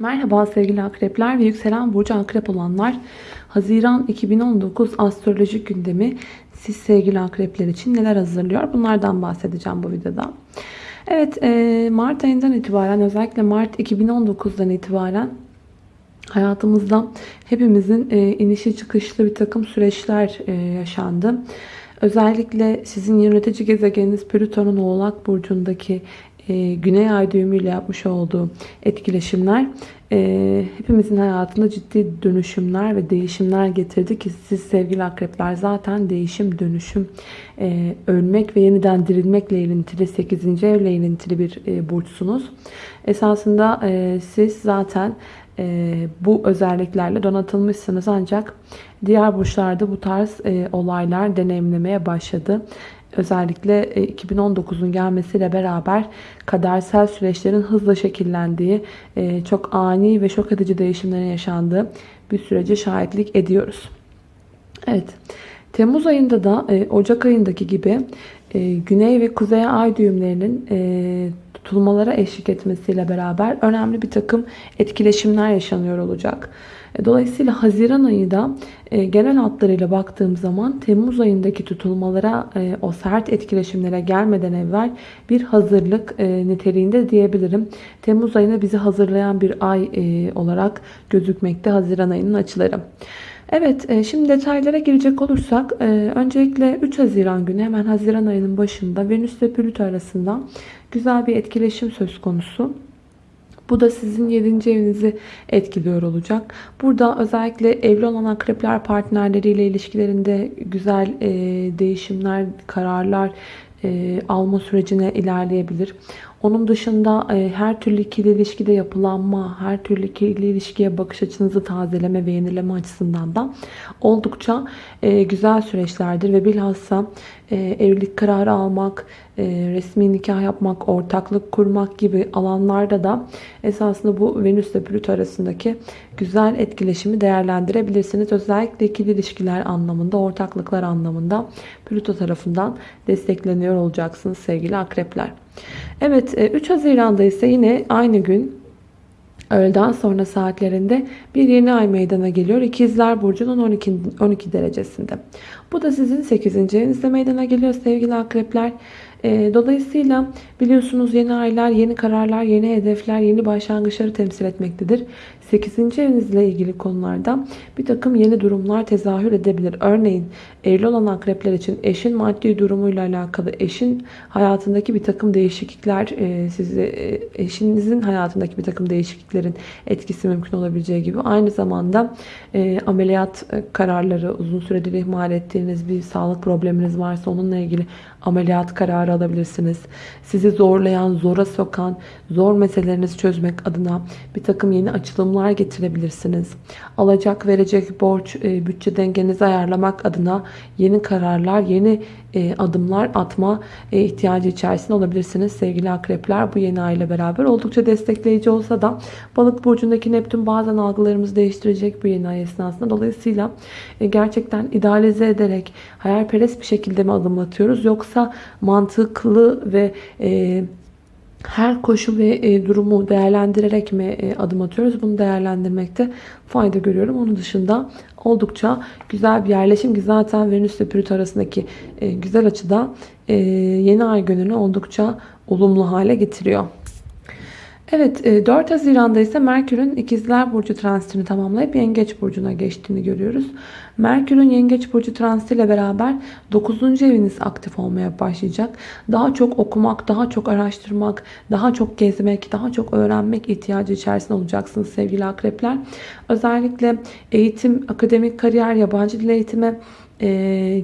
Merhaba sevgili akrepler ve yükselen burcu akrep olanlar. Haziran 2019 astrolojik gündemi siz sevgili akrepler için neler hazırlıyor? Bunlardan bahsedeceğim bu videoda. Evet e, Mart ayından itibaren özellikle Mart 2019'dan itibaren hayatımızda hepimizin e, inişi çıkışlı bir takım süreçler e, yaşandı. Özellikle sizin yönetici gezegeniniz Plüton'un Oğlak Burcu'ndaki e, Güney Ay düğümüyle yapmış olduğu etkileşimler e, hepimizin hayatında ciddi dönüşümler ve değişimler getirdi ki siz sevgili akrepler zaten değişim, dönüşüm, e, ölmek ve yeniden dirilmekle ilintili 8. evle ilintili bir e, burçsunuz. Esasında siz zaten bu özelliklerle donatılmışsınız ancak diğer burçlarda bu tarz olaylar deneyimlemeye başladı. Özellikle 2019'un e, gelmesiyle beraber kadersel süreçlerin hızla şekillendiği, e, çok ani ve şok edici değişimlerin yaşandığı bir sürece şahitlik ediyoruz. Evet, Temmuz ayında da e, Ocak ayındaki gibi Güney ve Kuzey ay düğümlerinin tutulmalara eşlik etmesiyle beraber önemli bir takım etkileşimler yaşanıyor olacak. E, dolayısıyla Haziran ayı da e, genel hatlarıyla baktığım zaman Temmuz ayındaki tutulmalara e, o sert etkileşimlere gelmeden evvel bir hazırlık niteliğinde diyebilirim. Temmuz ayına bizi hazırlayan bir ay olarak gözükmekte Haziran ayının açıları. Evet şimdi detaylara girecek olursak öncelikle 3 Haziran günü hemen Haziran ayının başında Venüs ve Plüto arasında güzel bir etkileşim söz konusu. Bu da sizin 7. evinizi etkiliyor olacak. Burada özellikle evli olan akrepler partnerleriyle ilişkilerinde güzel e, değişimler, kararlar e, alma sürecine ilerleyebilir. Onun dışında e, her türlü ikili ilişkide yapılanma, her türlü ikili ilişkiye bakış açınızı tazeleme ve yenileme açısından da oldukça e, güzel süreçlerdir ve bilhassa e, evlilik kararı almak, resmi nikah yapmak, ortaklık kurmak gibi alanlarda da esasında bu Venüs ile Plüto arasındaki güzel etkileşimi değerlendirebilirsiniz. Özellikle ikili ilişkiler anlamında, ortaklıklar anlamında Plüto tarafından destekleniyor olacaksınız sevgili akrepler. Evet 3 e, Haziran'da ise yine aynı gün öğleden sonra saatlerinde bir yeni ay meydana geliyor. İkizler Burcu'nun 12, 12 derecesinde. Bu da sizin 8. evinizde meydana geliyor sevgili akrepler. E, dolayısıyla biliyorsunuz yeni aylar, yeni kararlar, yeni hedefler, yeni başlangıçları temsil etmektedir. 8. evinizle ilgili konularda bir takım yeni durumlar tezahür edebilir. Örneğin evli olan akrepler için eşin maddi durumuyla alakalı, eşin hayatındaki bir takım değişiklikler, e, sizi e, eşinizin hayatındaki bir takım değişikliklerin etkisi mümkün olabileceği gibi aynı zamanda e, ameliyat kararları, uzun süredir ihmal ettiğiniz bir sağlık probleminiz varsa onunla ilgili ameliyat kararı alabilirsiniz. Sizi zorlayan, zora sokan, zor meselelerinizi çözmek adına bir takım yeni açılımlar getirebilirsiniz. Alacak verecek borç, e, bütçe dengenizi ayarlamak adına yeni kararlar, yeni e, adımlar atma e, ihtiyacı içerisinde olabilirsiniz sevgili akrepler. Bu yeni ay ile beraber oldukça destekleyici olsa da balık burcundaki Neptün bazen algılarımızı değiştirecek bu yeni ay esnasında. Dolayısıyla gerçekten idealize ederek hayalperest bir şekilde mi adım atıyoruz yoksa mantıklı ve her koşul ve e, durumu değerlendirerek mi e, adım atıyoruz? Bunu değerlendirmekte fayda görüyorum. Onun dışında oldukça güzel bir yerleşim ki zaten Venüs ve Plüto arasındaki e, güzel açıda yeni ay gününü oldukça olumlu hale getiriyor. Evet 4 Haziran'da ise Merkür'ün ikizler burcu transitini tamamlayıp yengeç burcuna geçtiğini görüyoruz. Merkür'ün Yengeç Burcu transitiyle beraber 9. eviniz aktif olmaya başlayacak. Daha çok okumak, daha çok araştırmak, daha çok gezmek, daha çok öğrenmek ihtiyacı içerisinde olacaksınız sevgili akrepler. Özellikle eğitim, akademik kariyer, yabancı dil eğitimi, e,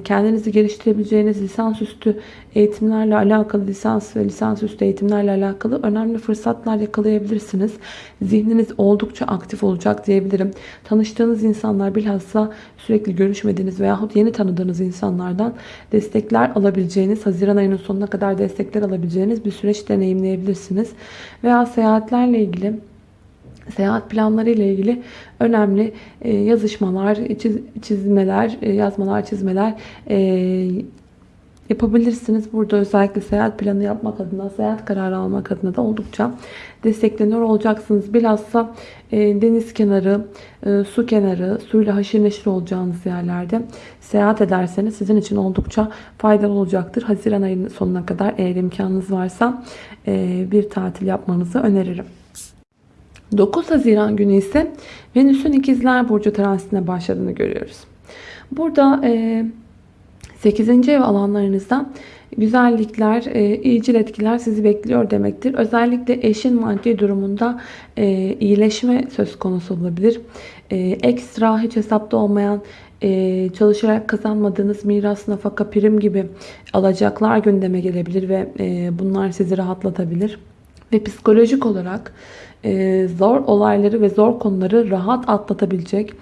kendinizi geliştirebileceğiniz lisansüstü eğitimlerle alakalı lisans ve lisansüstü eğitimlerle alakalı önemli fırsatlar yakalayabilirsiniz. Zihniniz oldukça aktif olacak diyebilirim. Tanıştığınız insanlar bilhassa sürekli görüşmediğiniz veyahut yeni tanıdığınız insanlardan destekler alabileceğiniz, Haziran ayının sonuna kadar destekler alabileceğiniz bir süreç deneyimleyebilirsiniz. Veya seyahatlerle ilgili seyahat planları ile ilgili önemli e, yazışmalar, çizmeler, e, yazmalar, çizmeler e, yapabilirsiniz. Burada özellikle seyahat planı yapmak adına, seyahat kararı almak adına da oldukça destekleniyor olacaksınız. Bilhassa deniz kenarı, su kenarı, suyla haşır neşir olacağınız yerlerde seyahat ederseniz sizin için oldukça faydalı olacaktır. Haziran ayının sonuna kadar eğer imkanınız varsa bir tatil yapmanızı öneririm. 9 Haziran günü ise Venüs'ün ikizler burcu transitine başladığını görüyoruz. Burada e, 8. ev alanlarınızda güzellikler, e, iyicil etkiler sizi bekliyor demektir. Özellikle eşin maddi durumunda e, iyileşme söz konusu olabilir. E, ekstra hiç hesapta olmayan e, çalışarak kazanmadığınız miras, nafaka, prim gibi alacaklar gündeme gelebilir ve bunlar sizi rahatlatabilir. Ve psikolojik olarak e, zor olayları ve zor konuları rahat atlatabilecek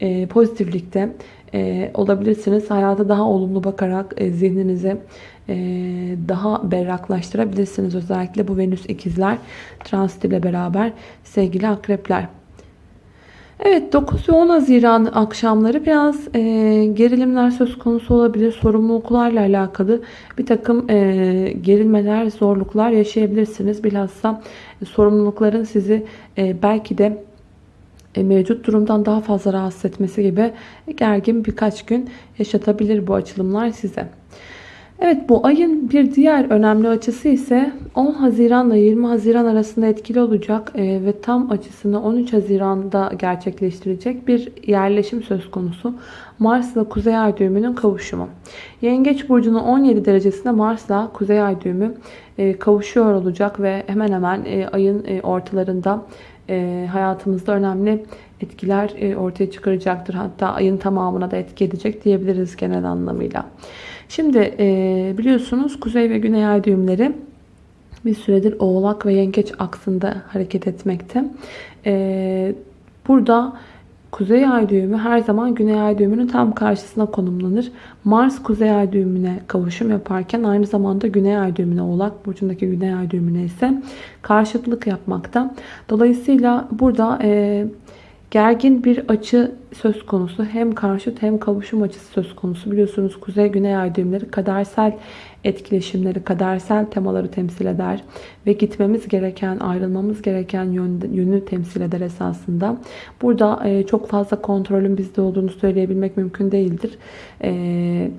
e, pozitiflikte e, olabilirsiniz. Hayata daha olumlu bakarak e, zihninizi e, daha berraklaştırabilirsiniz. Özellikle bu Venüs ikizler transit ile beraber sevgili akrepler. Evet 9 ve 10 Haziran akşamları biraz e, gerilimler söz konusu olabilir. Sorumluluklarla alakalı bir takım e, gerilmeler, zorluklar yaşayabilirsiniz. Bilhassa e, sorumlulukların sizi e, belki de e, mevcut durumdan daha fazla rahatsız etmesi gibi gergin birkaç gün yaşatabilir bu açılımlar size. Evet bu ayın bir diğer önemli açısı ise 10 Haziran ile 20 Haziran arasında etkili olacak e, ve tam açısını 13 Haziran'da gerçekleştirecek bir yerleşim söz konusu. Mars ile Kuzey Ay düğümünün kavuşumu. Yengeç burcunun 17 derecesinde Mars ile Kuzey Ay düğümü e, kavuşuyor olacak ve hemen hemen e, ayın ortalarında hayatımızda önemli etkiler ortaya çıkaracaktır. Hatta ayın tamamına da etki edecek diyebiliriz genel anlamıyla. Şimdi e, biliyorsunuz kuzey ve güney ay düğümleri bir süredir oğlak ve yengeç aksında hareket etmekte. E, burada kuzey ay düğümü her zaman güney ay düğümünün tam karşısına konumlanır. Mars kuzey ay düğümüne kavuşum yaparken aynı zamanda güney ay düğümüne oğlak burcundaki güney ay düğümüne ise karşıtlık yapmakta. Dolayısıyla burada e, gergin bir açı söz konusu. Hem karşıt hem kavuşum açısı söz konusu. Biliyorsunuz kuzey güney ay düğümleri kadersel etkileşimleri, kadersel temaları temsil eder. Ve gitmemiz gereken, ayrılmamız gereken yönü temsil eder esasında. Burada e, çok fazla kontrolün bizde olduğunu söyleyebilmek mümkün değildir. E,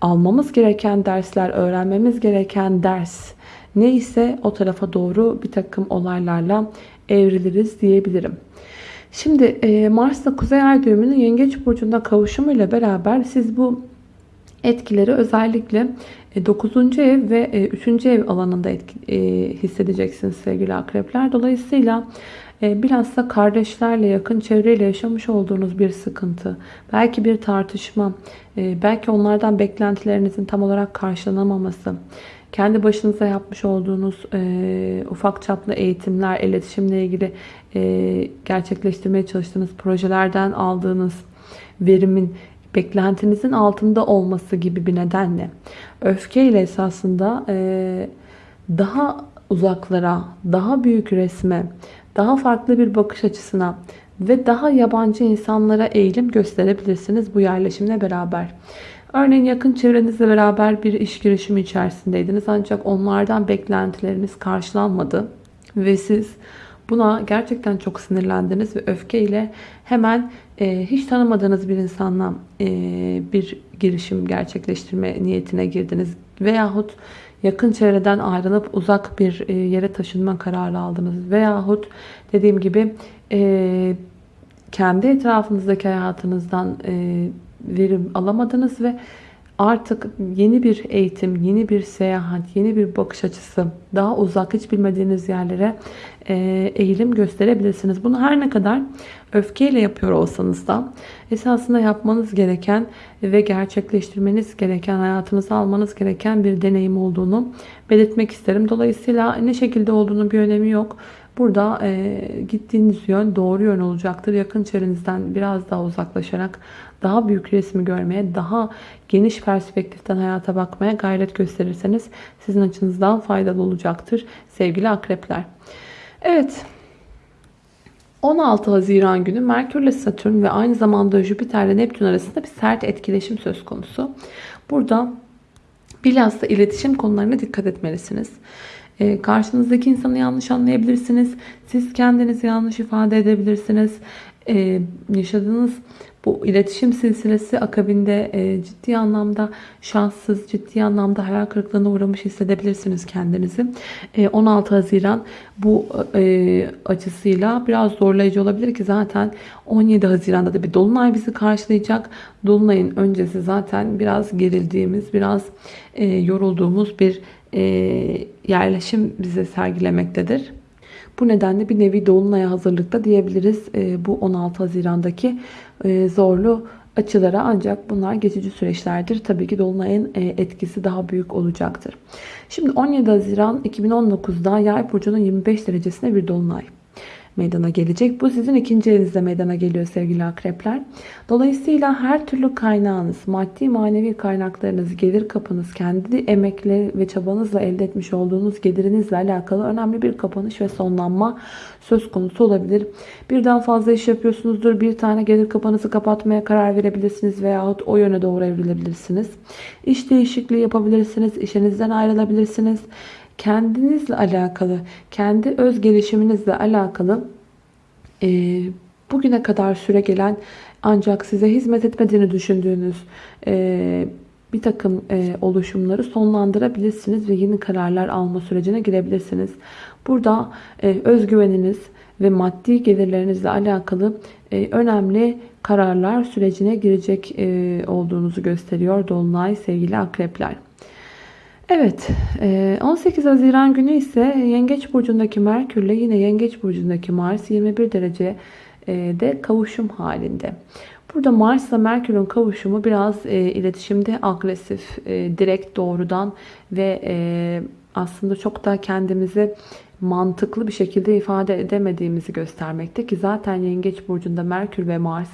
almamız gereken dersler, öğrenmemiz gereken ders neyse o tarafa doğru bir takım olaylarla evriliriz diyebilirim. Şimdi e, Mars'la Kuzey Ay düğümünün Yengeç Burcu'nda kavuşumuyla beraber siz bu etkileri özellikle 9. E, ev ve 3. E, ev alanında etki, hissedeceksiniz sevgili akrepler. Dolayısıyla bilhassa kardeşlerle yakın çevreyle yaşamış olduğunuz bir sıkıntı, belki bir tartışma, belki onlardan beklentilerinizin tam olarak karşılanamaması, kendi başınıza yapmış olduğunuz e, ufak çaplı eğitimler, iletişimle ilgili e, gerçekleştirmeye çalıştığınız projelerden aldığınız verimin beklentinizin altında olması gibi bir nedenle öfkeyle esasında e, daha uzaklara, daha büyük resme, daha farklı bir bakış açısına ve daha yabancı insanlara eğilim gösterebilirsiniz bu yerleşimle beraber. Örneğin yakın çevrenizle beraber bir iş girişimi içerisindeydiniz ancak onlardan beklentileriniz karşılanmadı ve siz buna gerçekten çok sinirlendiniz ve öfkeyle hemen e, hiç tanımadığınız bir insanla e, bir girişim gerçekleştirme niyetine girdiniz veyahut yakın çevreden ayrılıp uzak bir e, yere taşınma kararı aldınız veyahut dediğim gibi e, kendi etrafınızdaki hayatınızdan e, verim alamadınız ve artık yeni bir eğitim, yeni bir seyahat, yeni bir bakış açısı, daha uzak hiç bilmediğiniz yerlere eğilim gösterebilirsiniz. Bunu her ne kadar öfkeyle yapıyor olsanız da esasında yapmanız gereken ve gerçekleştirmeniz gereken, hayatınıza almanız gereken bir deneyim olduğunu belirtmek isterim. Dolayısıyla ne şekilde olduğunu bir önemi yok. Burada e, gittiğiniz yön doğru yön olacaktır. Yakın çevrenizden biraz daha uzaklaşarak daha büyük resmi görmeye, daha geniş perspektiften hayata bakmaya gayret gösterirseniz sizin açınızdan faydalı olacaktır sevgili akrepler. Evet 16 Haziran günü Merkür ile Satürn ve aynı zamanda Jüpiter ile Neptün arasında bir sert etkileşim söz konusu. Burada Bilhassa iletişim konularına dikkat etmelisiniz. Ee, karşınızdaki insanı yanlış anlayabilirsiniz. Siz kendinizi yanlış ifade edebilirsiniz. Ee, yaşadığınız bu iletişim silsilesi akabinde e, ciddi anlamda şanssız, ciddi anlamda hayal kırıklığına uğramış hissedebilirsiniz kendinizi. E, 16 Haziran bu e, açısıyla biraz zorlayıcı olabilir ki zaten 17 Haziran'da da bir Dolunay bizi karşılayacak. Dolunay'ın öncesi zaten biraz gerildiğimiz, biraz e, yorulduğumuz bir e, yerleşim bize sergilemektedir. Bu nedenle bir nevi dolunaya hazırlıkta diyebiliriz e, bu 16 Haziran'daki e, zorlu açılara ancak bunlar geçici süreçlerdir. Tabii ki Dolunay'ın e, etkisi daha büyük olacaktır. Şimdi 17 Haziran 2019'da Yay burcunun 25 derecesine bir Dolunay meydana gelecek. Bu sizin ikinci elinizde meydana geliyor sevgili akrepler. Dolayısıyla her türlü kaynağınız, maddi manevi kaynaklarınız, gelir kapınız, kendi emekle ve çabanızla elde etmiş olduğunuz gelirinizle alakalı önemli bir kapanış ve sonlanma söz konusu olabilir. Birden fazla iş yapıyorsunuzdur. Bir tane gelir kapanızı kapatmaya karar verebilirsiniz veyahut o yöne doğru evrilebilirsiniz. İş değişikliği yapabilirsiniz. işinizden ayrılabilirsiniz kendinizle alakalı, kendi öz gelişiminizle alakalı e, bugüne kadar süre gelen ancak size hizmet etmediğini düşündüğünüz e, bir takım e, oluşumları sonlandırabilirsiniz ve yeni kararlar alma sürecine girebilirsiniz. Burada e, özgüveniniz ve maddi gelirlerinizle alakalı e, önemli kararlar sürecine girecek e, olduğunuzu gösteriyor Dolunay sevgili akrepler. Evet 18 e, Haziran günü ise Yengeç Burcu'ndaki Merkür ile yine Yengeç Burcu'ndaki Mars 21 derece e, de kavuşum halinde. Burada Mars ile Merkür'ün kavuşumu biraz e, iletişimde agresif, direkt doğrudan ve aslında çok da kendimizi mantıklı bir şekilde ifade edemediğimizi göstermekte ki zaten Yengeç Burcu'nda Merkür ve Mars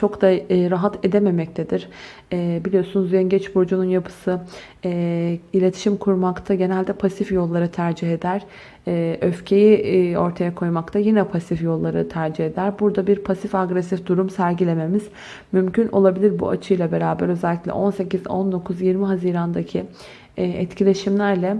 çok da e, rahat edememektedir. E, biliyorsunuz Yengeç Burcu'nun yapısı e, iletişim kurmakta genelde pasif yolları tercih eder. E, öfkeyi e, ortaya koymakta yine pasif yolları tercih eder. Burada bir pasif agresif durum sergilememiz mümkün olabilir bu açıyla beraber özellikle 18, 19, 20 Haziran'daki e, etkileşimlerle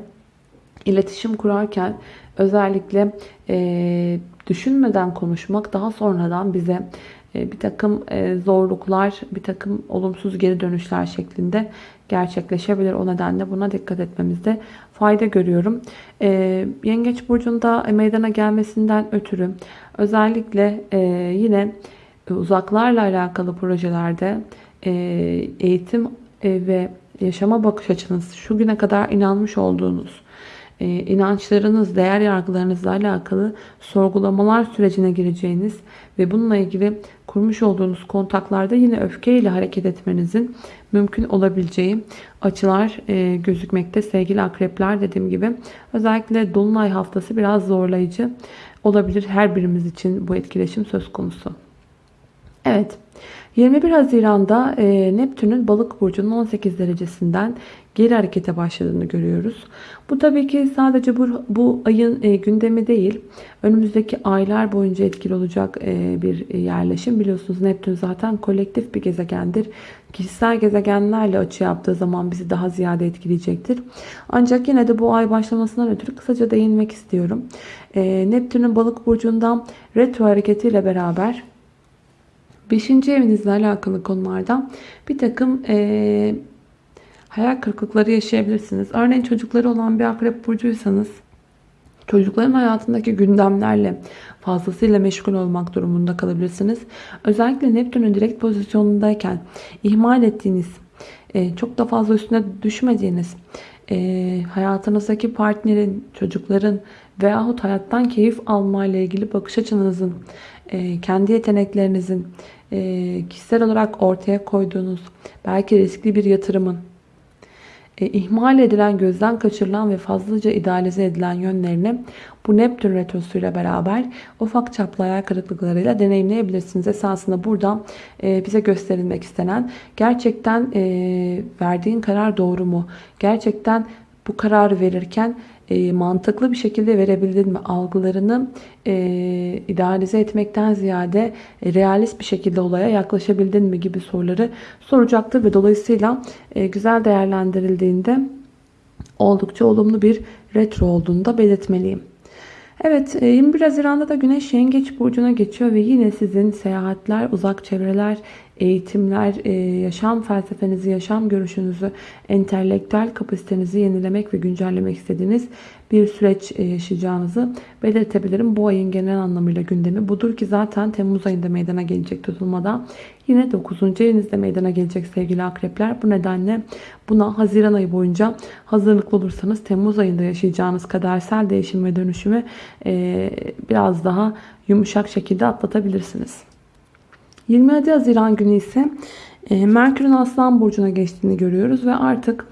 iletişim kurarken özellikle e, düşünmeden konuşmak daha sonradan bize bir takım e, zorluklar, bir takım olumsuz geri dönüşler şeklinde gerçekleşebilir. O nedenle buna dikkat etmemizde fayda görüyorum. E, Yengeç Burcu'nda meydana gelmesinden ötürü özellikle yine uzaklarla alakalı projelerde eğitim ve yaşama bakış açınız, şu güne kadar inanmış olduğunuz e, inançlarınız, değer yargılarınızla alakalı sorgulamalar sürecine gireceğiniz ve bununla ilgili kurmuş olduğunuz kontaklarda yine öfkeyle hareket etmenizin mümkün olabileceği açılar e, gözükmekte sevgili akrepler dediğim gibi. Özellikle Dolunay haftası biraz zorlayıcı olabilir her birimiz için bu etkileşim söz konusu. Evet. 21 Haziran'da e, Neptün'ün balık burcunun 18 derecesinden geri harekete başladığını görüyoruz. Bu tabii ki sadece bu, bu ayın e, gündemi değil. Önümüzdeki aylar boyunca etkili olacak e, bir yerleşim. Biliyorsunuz Neptün zaten kolektif bir gezegendir. Kişisel gezegenlerle açı yaptığı zaman bizi daha ziyade etkileyecektir. Ancak yine de bu ay başlamasından ötürü kısaca değinmek istiyorum. E, Neptün'ün balık burcundan retro hareketiyle beraber 5. evinizle alakalı konularda bir takım e, hayal kırıklıkları yaşayabilirsiniz. Örneğin çocukları olan bir akrep burcuysanız çocukların hayatındaki gündemlerle fazlasıyla meşgul olmak durumunda kalabilirsiniz. Özellikle Neptün'ün direkt pozisyonundayken ihmal ettiğiniz, e, çok da fazla üstüne düşmediğiniz, e, hayatınızdaki partnerin, çocukların veyahut hayattan keyif alma ile ilgili bakış açınızın, e, kendi yeteneklerinizin kişisel olarak ortaya koyduğunuz belki riskli bir yatırımın e, ihmal edilen, gözden kaçırılan ve fazlaca idealize edilen yönlerini bu Neptün retrosuyla beraber ufak çaplı hayal kırıklıklarıyla deneyimleyebilirsiniz. Esasında burada e, bize gösterilmek istenen gerçekten e, verdiğin karar doğru mu? Gerçekten bu kararı verirken e, mantıklı bir şekilde verebildin mi? Algılarını e, idealize etmekten ziyade e, realist bir şekilde olaya yaklaşabildin mi gibi soruları soracaktır ve dolayısıyla e, güzel değerlendirildiğinde oldukça olumlu bir retro olduğunu da belirtmeliyim. Evet e, 21 Haziran'da da Güneş Yengeç Burcu'na geçiyor ve yine sizin seyahatler, uzak çevreler, eğitimler, e, yaşam felsefenizi, yaşam görüşünüzü, entelektüel kapasitenizi yenilemek ve güncellemek istediğiniz bir süreç e, yaşayacağınızı belirtebilirim. Bu ayın genel anlamıyla gündemi budur ki zaten Temmuz ayında meydana gelecek tutulmada yine 9. evinizde meydana gelecek sevgili akrepler. Bu nedenle buna Haziran ayı boyunca hazırlıklı olursanız Temmuz ayında yaşayacağınız kadersel değişim ve dönüşümü e, biraz daha yumuşak şekilde atlatabilirsiniz. 27 Haziran günü ise e, Merkür'ün Aslan Burcu'na geçtiğini görüyoruz ve artık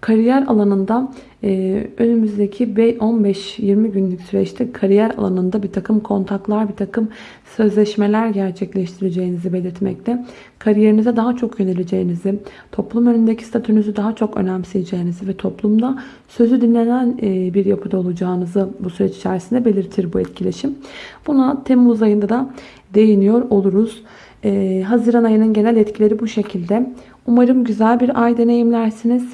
kariyer alanında e, önümüzdeki 15-20 günlük süreçte kariyer alanında bir takım kontaklar, bir takım sözleşmeler gerçekleştireceğinizi belirtmekte. Kariyerinize daha çok yöneleceğinizi, toplum önündeki statünüzü daha çok önemseyeceğinizi ve toplumda sözü dinlenen e, bir yapıda olacağınızı bu süreç içerisinde belirtir bu etkileşim. Buna Temmuz ayında da değiniyor oluruz. Ee, Haziran ayının genel etkileri bu şekilde. Umarım güzel bir ay deneyimlersiniz.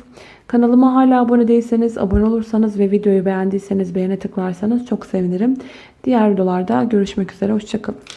Kanalıma hala abone değilseniz, abone olursanız ve videoyu beğendiyseniz beğene tıklarsanız çok sevinirim. Diğer videolarda görüşmek üzere. Hoşçakalın.